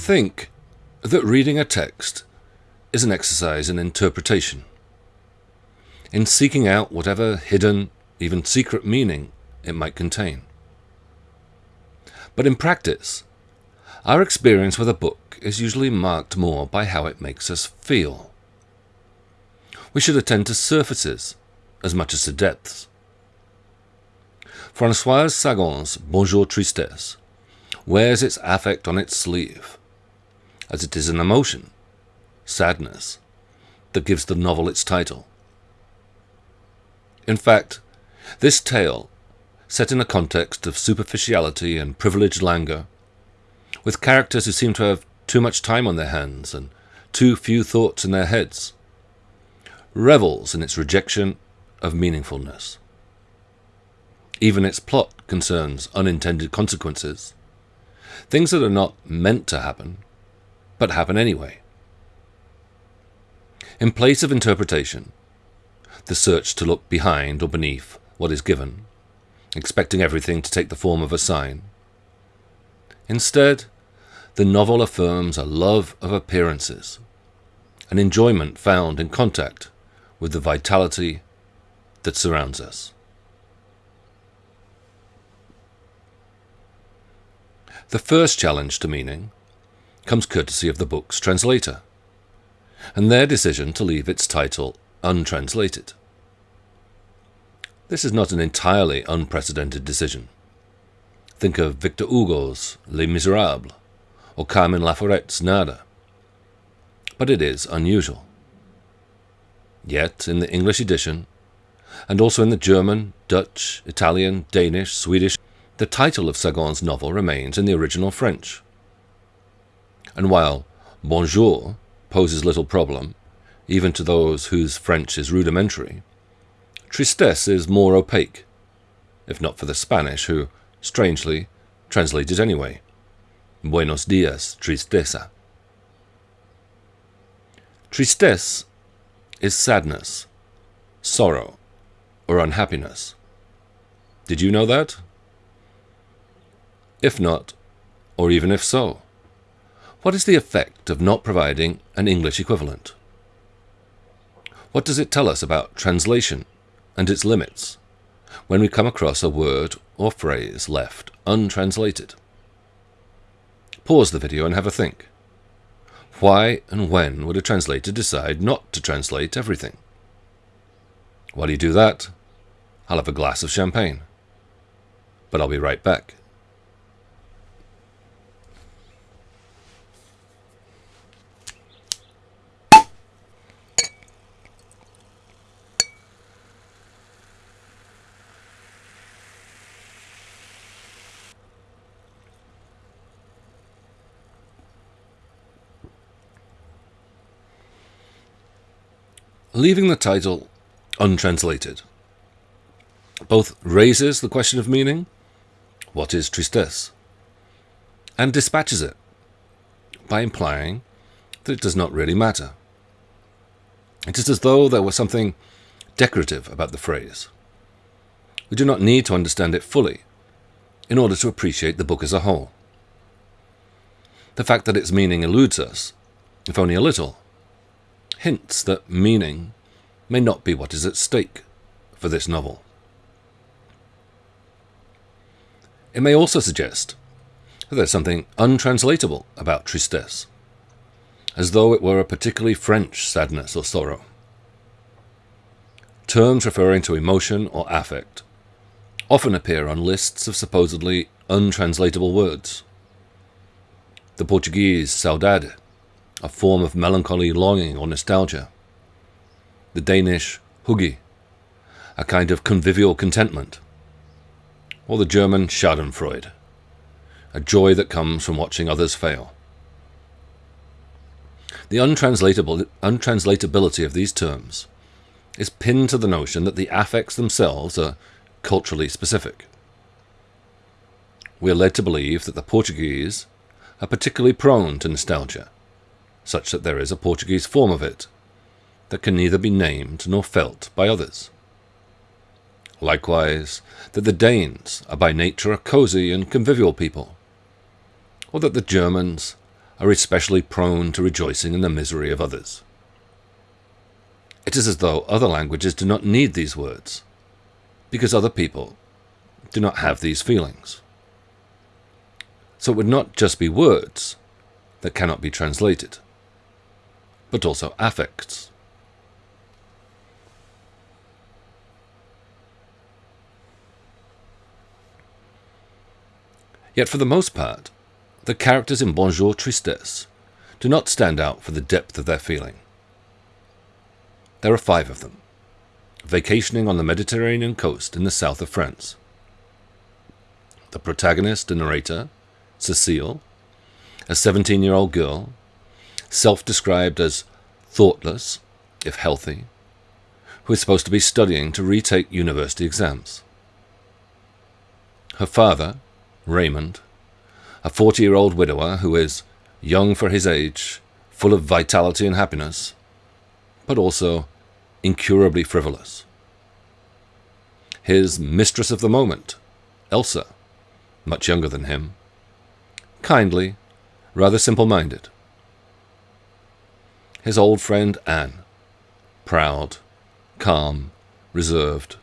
Think that reading a text is an exercise in interpretation, in seeking out whatever hidden, even secret meaning it might contain. But in practice, our experience with a book is usually marked more by how it makes us feel. We should attend to surfaces as much as to depths. Françoise Sagan's Bonjour Tristesse wears its affect on its sleeve, as it is an emotion, sadness, that gives the novel its title. In fact, this tale, set in a context of superficiality and privileged languor, with characters who seem to have too much time on their hands and too few thoughts in their heads, revels in its rejection of meaningfulness. Even its plot concerns unintended consequences, things that are not meant to happen, but happen anyway. In place of interpretation, the search to look behind or beneath what is given, expecting everything to take the form of a sign. Instead, the novel affirms a love of appearances, an enjoyment found in contact with the vitality that surrounds us. The first challenge to meaning comes courtesy of the book's translator, and their decision to leave its title untranslated. This is not an entirely unprecedented decision. Think of Victor Hugo's Les Miserables or Carmen Laforet's Nada. But it is unusual. Yet, in the English edition, and also in the German, Dutch, Italian, Danish, Swedish, the title of Sagan's novel remains in the original French. And while bonjour poses little problem, even to those whose French is rudimentary, Tristesse is more opaque, if not for the Spanish, who, strangely, translate it anyway. Buenos dias, tristeza. Tristesse is sadness, sorrow, or unhappiness. Did you know that? If not, or even if so, what is the effect of not providing an English equivalent? What does it tell us about translation and its limits when we come across a word or phrase left untranslated. Pause the video and have a think. Why and when would a translator decide not to translate everything? While you do that, I'll have a glass of champagne. But I'll be right back. Leaving the title untranslated both raises the question of meaning, what is tristesse, and dispatches it by implying that it does not really matter. It is as though there were something decorative about the phrase. We do not need to understand it fully in order to appreciate the book as a whole. The fact that its meaning eludes us, if only a little, hints that meaning may not be what is at stake for this novel. It may also suggest that there's something untranslatable about tristesse, as though it were a particularly French sadness or sorrow. Terms referring to emotion or affect often appear on lists of supposedly untranslatable words. The Portuguese saudade a form of melancholy longing or nostalgia. The Danish hygge, a kind of convivial contentment. Or the German Schadenfreude, a joy that comes from watching others fail. The untranslatable, untranslatability of these terms is pinned to the notion that the affects themselves are culturally specific. We are led to believe that the Portuguese are particularly prone to nostalgia, such that there is a Portuguese form of it, that can neither be named nor felt by others. Likewise, that the Danes are by nature a cosy and convivial people, or that the Germans are especially prone to rejoicing in the misery of others. It is as though other languages do not need these words, because other people do not have these feelings. So it would not just be words that cannot be translated, but also affects. Yet for the most part, the characters in Bonjour Tristesse do not stand out for the depth of their feeling. There are five of them, vacationing on the Mediterranean coast in the south of France. The protagonist and narrator, Cecile, a 17 year old girl, self described as thoughtless, if healthy, who is supposed to be studying to retake university exams. Her father, Raymond, a 40 year old widower who is young for his age, full of vitality and happiness, but also incurably frivolous. His mistress of the moment, Elsa, much younger than him, kindly, rather simple minded. His old friend Anne, proud, calm, reserved,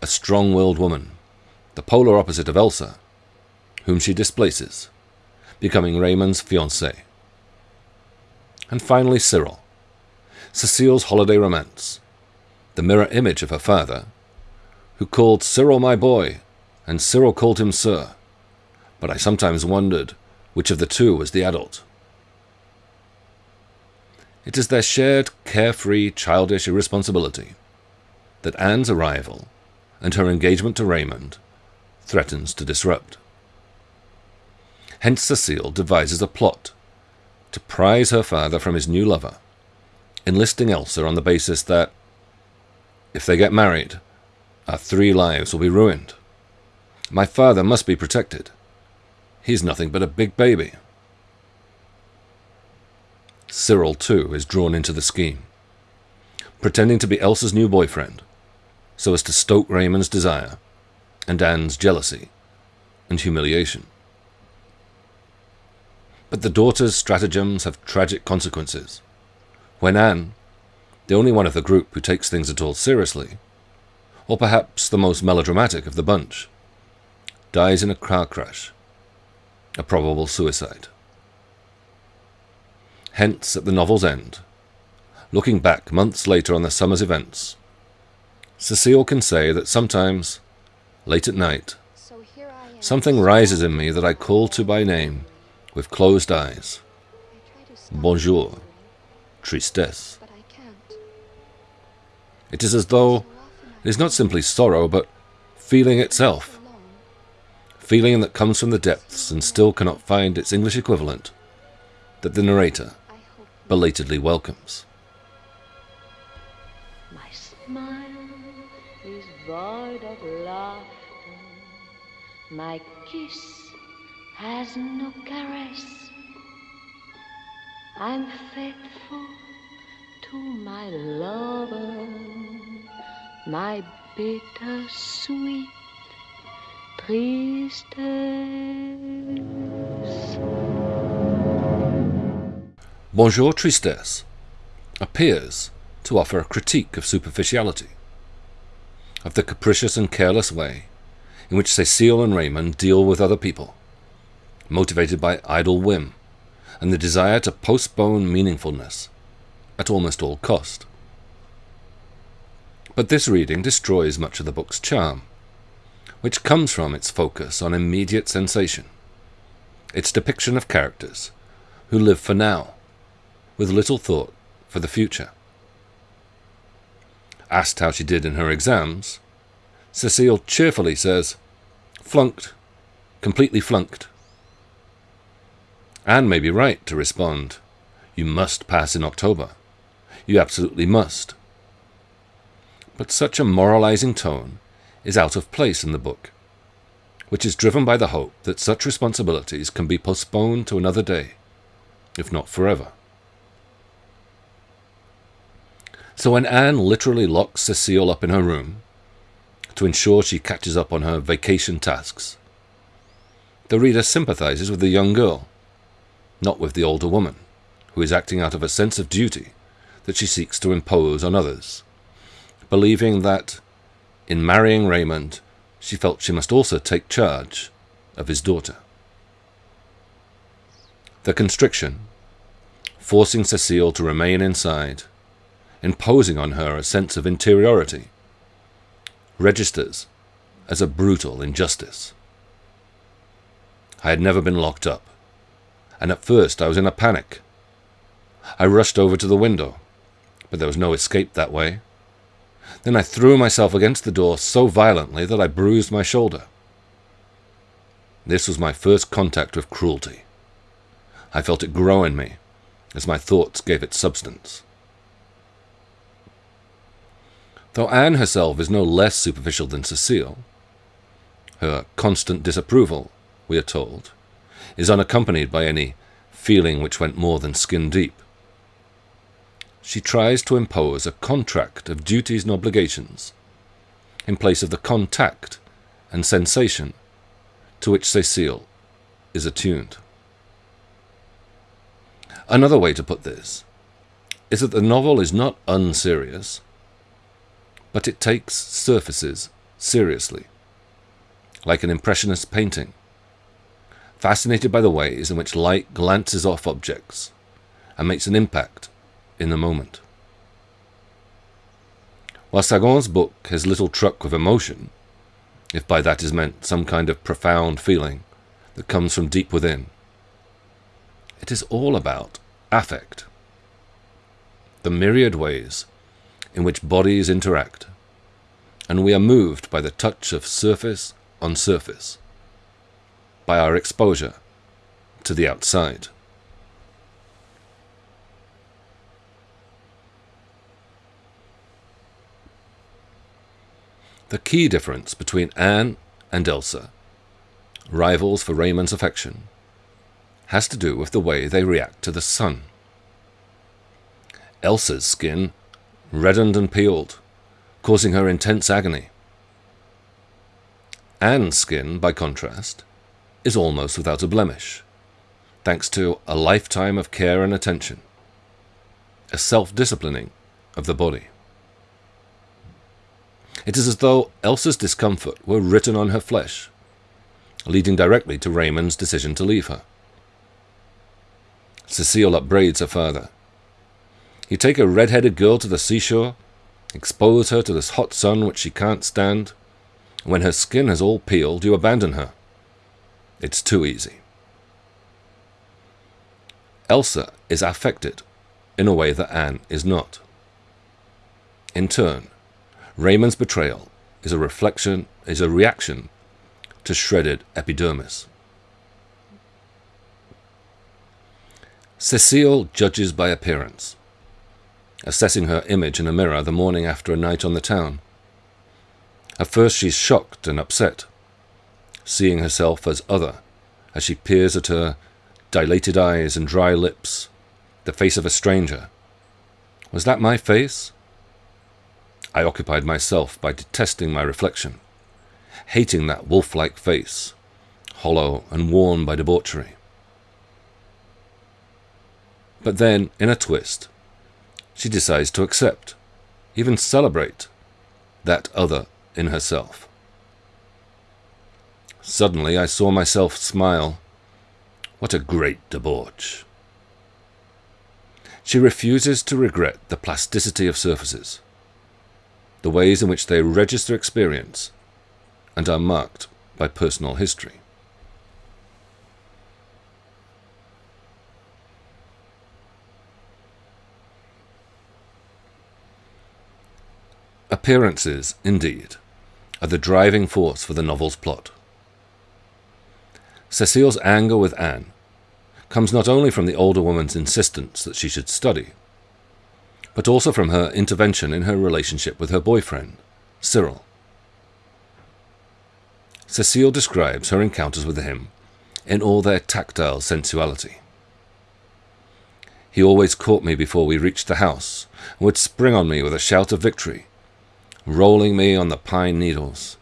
a strong willed woman, the polar opposite of Elsa, whom she displaces, becoming Raymond's fiancée. And finally, Cyril, Cecile's holiday romance, the mirror image of her father, who called Cyril my boy, and Cyril called him sir, but I sometimes wondered which of the two was the adult. It is their shared, carefree, childish irresponsibility that Anne's arrival and her engagement to Raymond threatens to disrupt. Hence Cecile devises a plot to prize her father from his new lover, enlisting Elsa on the basis that, if they get married, our three lives will be ruined. My father must be protected. He's nothing but a big baby. Cyril, too, is drawn into the scheme, pretending to be Elsa's new boyfriend, so as to stoke Raymond's desire and Anne's jealousy and humiliation. But the daughter's stratagems have tragic consequences. When Anne, the only one of the group who takes things at all seriously, or perhaps the most melodramatic of the bunch, dies in a car crash, a probable suicide. Hence, at the novel's end, looking back months later on the summer's events, Cecile can say that sometimes, late at night, something rises in me that I call to by name with closed eyes. Bonjour, tristesse. It is as though it is not simply sorrow, but feeling itself. Feeling that comes from the depths and still cannot find its English equivalent, that the narrator belatedly welcomes. My smile is void of laughter. My kiss has no caress. I'm faithful to my lover, my bitter sweet tristesse. Bonjour Tristesse appears to offer a critique of superficiality, of the capricious and careless way in which Cecile and Raymond deal with other people motivated by idle whim and the desire to postpone meaningfulness at almost all cost. But this reading destroys much of the book's charm, which comes from its focus on immediate sensation, its depiction of characters who live for now, with little thought for the future. Asked how she did in her exams, Cecile cheerfully says, Flunked, completely flunked. Anne may be right to respond, You must pass in October. You absolutely must. But such a moralizing tone is out of place in the book, which is driven by the hope that such responsibilities can be postponed to another day, if not forever. So when Anne literally locks Cecile up in her room to ensure she catches up on her vacation tasks, the reader sympathizes with the young girl not with the older woman, who is acting out of a sense of duty that she seeks to impose on others, believing that, in marrying Raymond, she felt she must also take charge of his daughter. The constriction, forcing Cecile to remain inside, imposing on her a sense of interiority, registers as a brutal injustice. I had never been locked up, and at first I was in a panic. I rushed over to the window, but there was no escape that way. Then I threw myself against the door so violently that I bruised my shoulder. This was my first contact with cruelty. I felt it grow in me as my thoughts gave it substance. Though Anne herself is no less superficial than Cecile, her constant disapproval, we are told, is unaccompanied by any feeling which went more than skin deep. She tries to impose a contract of duties and obligations in place of the contact and sensation to which Cecile is attuned. Another way to put this is that the novel is not unserious, but it takes surfaces seriously, like an impressionist painting, fascinated by the ways in which light glances off objects and makes an impact in the moment. While Sagan's book has little truck with emotion, if by that is meant some kind of profound feeling that comes from deep within, it is all about affect, the myriad ways in which bodies interact, and we are moved by the touch of surface on surface, by our exposure to the outside. The key difference between Anne and Elsa, rivals for Raymond's affection, has to do with the way they react to the sun. Elsa's skin reddened and peeled, causing her intense agony. Anne's skin, by contrast, is almost without a blemish, thanks to a lifetime of care and attention, a self-disciplining of the body. It is as though Elsa's discomfort were written on her flesh, leading directly to Raymond's decision to leave her. Cecile upbraids her father. You take a red-headed girl to the seashore, expose her to this hot sun which she can't stand, and when her skin has all peeled, you abandon her. It's too easy. Elsa is affected in a way that Anne is not. In turn, Raymond's betrayal is a reflection, is a reaction to shredded epidermis. Cecile judges by appearance, assessing her image in a mirror the morning after a night on the town. At first she's shocked and upset, seeing herself as other, as she peers at her dilated eyes and dry lips, the face of a stranger. Was that my face? I occupied myself by detesting my reflection, hating that wolf-like face, hollow and worn by debauchery. But then, in a twist, she decides to accept, even celebrate, that other in herself. Suddenly I saw myself smile. What a great debauch. She refuses to regret the plasticity of surfaces, the ways in which they register experience and are marked by personal history. Appearances, indeed, are the driving force for the novel's plot. Cecile's anger with Anne comes not only from the older woman's insistence that she should study, but also from her intervention in her relationship with her boyfriend, Cyril. Cecile describes her encounters with him in all their tactile sensuality. He always caught me before we reached the house, and would spring on me with a shout of victory, rolling me on the pine needles,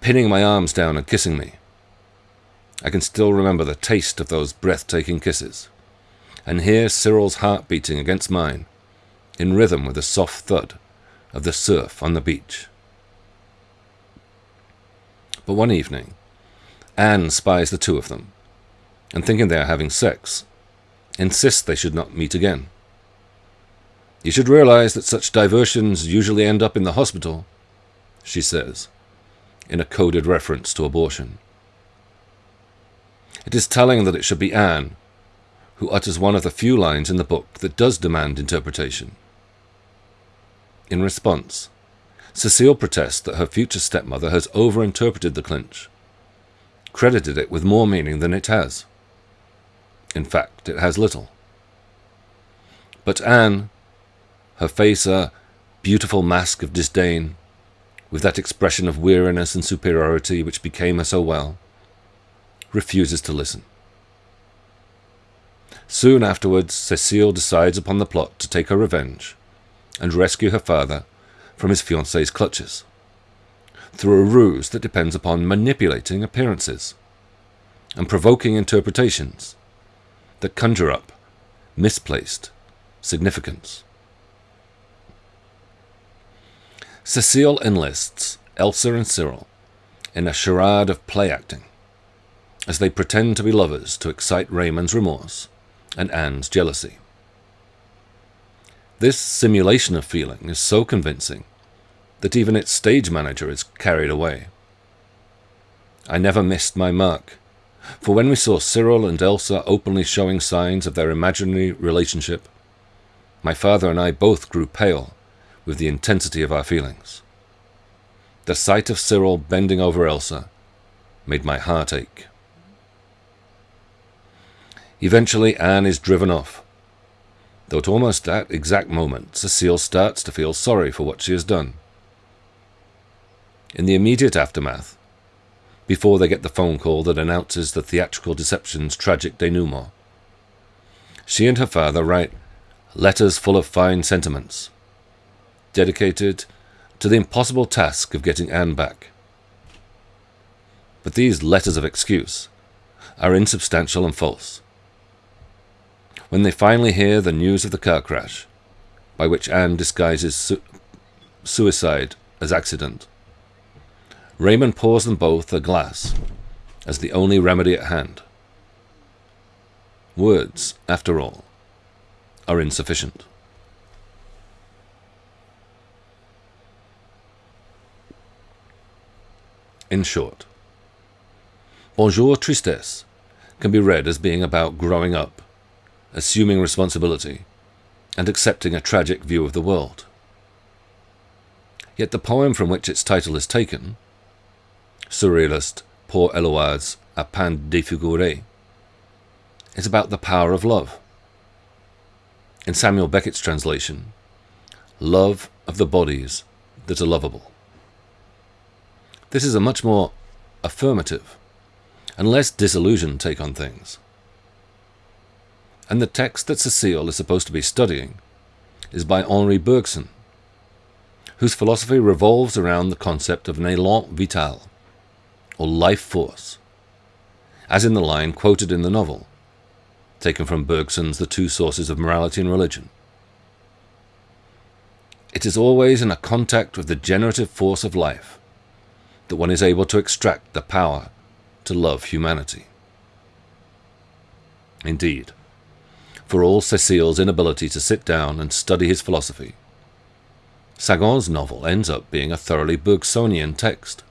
pinning my arms down and kissing me. I can still remember the taste of those breathtaking kisses, and hear Cyril's heart beating against mine, in rhythm with the soft thud of the surf on the beach. But one evening, Anne spies the two of them, and thinking they are having sex, insists they should not meet again. You should realize that such diversions usually end up in the hospital, she says, in a coded reference to abortion. It is telling that it should be Anne who utters one of the few lines in the book that does demand interpretation. In response, Cecile protests that her future stepmother has overinterpreted the clinch, credited it with more meaning than it has. In fact, it has little. But Anne, her face a beautiful mask of disdain, with that expression of weariness and superiority which became her so well, refuses to listen. Soon afterwards, Cecile decides upon the plot to take her revenge and rescue her father from his fiancee's clutches, through a ruse that depends upon manipulating appearances and provoking interpretations that conjure up misplaced significance. Cecile enlists Elsa and Cyril in a charade of play acting as they pretend to be lovers to excite Raymond's remorse and Anne's jealousy. This simulation of feeling is so convincing that even its stage manager is carried away. I never missed my mark, for when we saw Cyril and Elsa openly showing signs of their imaginary relationship, my father and I both grew pale with the intensity of our feelings. The sight of Cyril bending over Elsa made my heart ache. Eventually, Anne is driven off, though at almost that exact moment, Cecile starts to feel sorry for what she has done. In the immediate aftermath, before they get the phone call that announces the theatrical deception's tragic denouement, she and her father write letters full of fine sentiments, dedicated to the impossible task of getting Anne back. But these letters of excuse are insubstantial and false when they finally hear the news of the car crash, by which Anne disguises su- suicide as accident. Raymond pours them both a glass as the only remedy at hand. Words, after all, are insufficient. In short, Bonjour Tristesse can be read as being about growing up assuming responsibility, and accepting a tragic view of the world. Yet the poem from which its title is taken, surrealist Paul Eluard's A Peine Défiguré, is about the power of love. In Samuel Beckett's translation, love of the bodies that are lovable. This is a much more affirmative and less disillusioned take on things and the text that Cecile is supposed to be studying is by Henri Bergson, whose philosophy revolves around the concept of an élan vital, or life force, as in the line quoted in the novel, taken from Bergson's The Two Sources of Morality and Religion. It is always in a contact with the generative force of life that one is able to extract the power to love humanity. Indeed, for all Cecile's inability to sit down and study his philosophy. Sagan's novel ends up being a thoroughly Bergsonian text.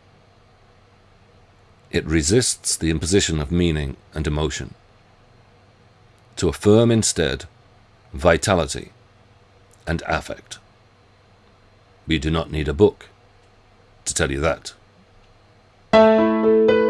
It resists the imposition of meaning and emotion, to affirm instead vitality and affect. We do not need a book to tell you that. Música